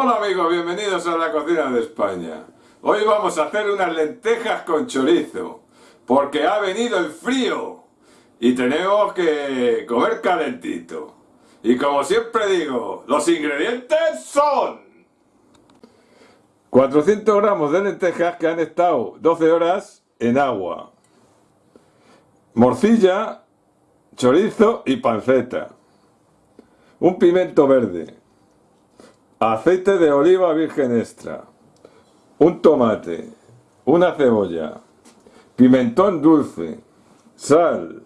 Hola amigos, bienvenidos a la cocina de España. Hoy vamos a hacer unas lentejas con chorizo, porque ha venido el frío y tenemos que comer calentito. Y como siempre digo, los ingredientes son 400 gramos de lentejas que han estado 12 horas en agua, morcilla, chorizo y panceta, un pimiento verde, aceite de oliva virgen extra, un tomate, una cebolla, pimentón dulce, sal,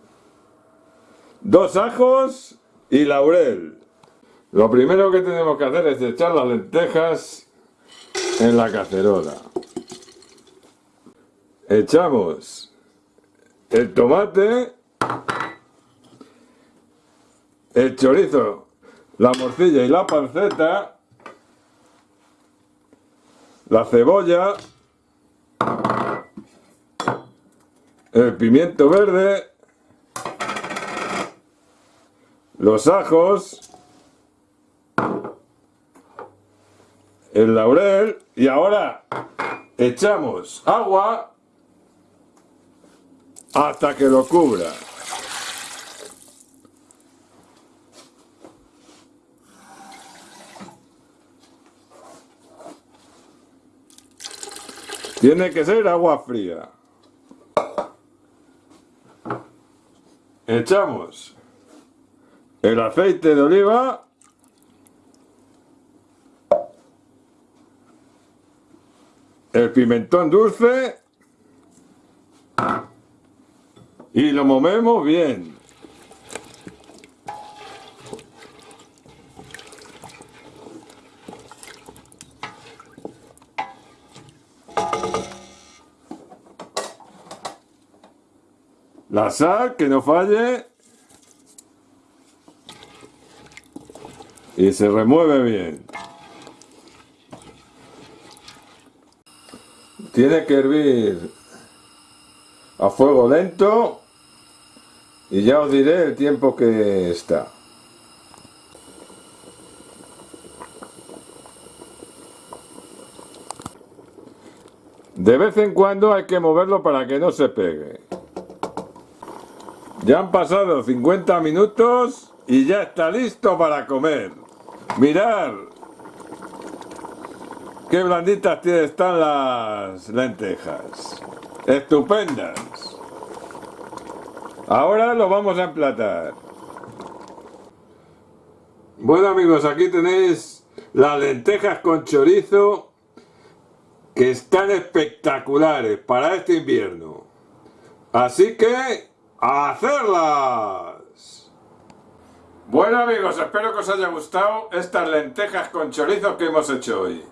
dos ajos y laurel. Lo primero que tenemos que hacer es echar las lentejas en la cacerola. Echamos el tomate, el chorizo, la morcilla y la panceta la cebolla, el pimiento verde, los ajos, el laurel y ahora echamos agua hasta que lo cubra. Tiene que ser agua fría. Echamos el aceite de oliva. El pimentón dulce. Y lo movemos bien. La sal, que no falle. Y se remueve bien. Tiene que hervir a fuego lento y ya os diré el tiempo que está. De vez en cuando hay que moverlo para que no se pegue. Ya han pasado 50 minutos y ya está listo para comer. Mirad qué blanditas están las lentejas. Estupendas. Ahora lo vamos a emplatar. Bueno amigos, aquí tenéis las lentejas con chorizo que están espectaculares para este invierno. Así que hacerlas! Bueno amigos, espero que os haya gustado estas lentejas con chorizo que hemos hecho hoy.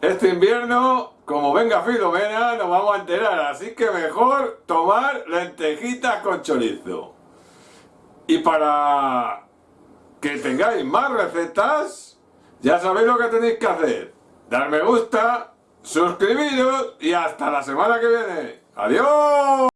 Este invierno, como venga Filomena, nos vamos a enterar, así que mejor tomar lentejitas con chorizo. Y para que tengáis más recetas, ya sabéis lo que tenéis que hacer. Dar me gusta, suscribiros y hasta la semana que viene. ¡Adiós!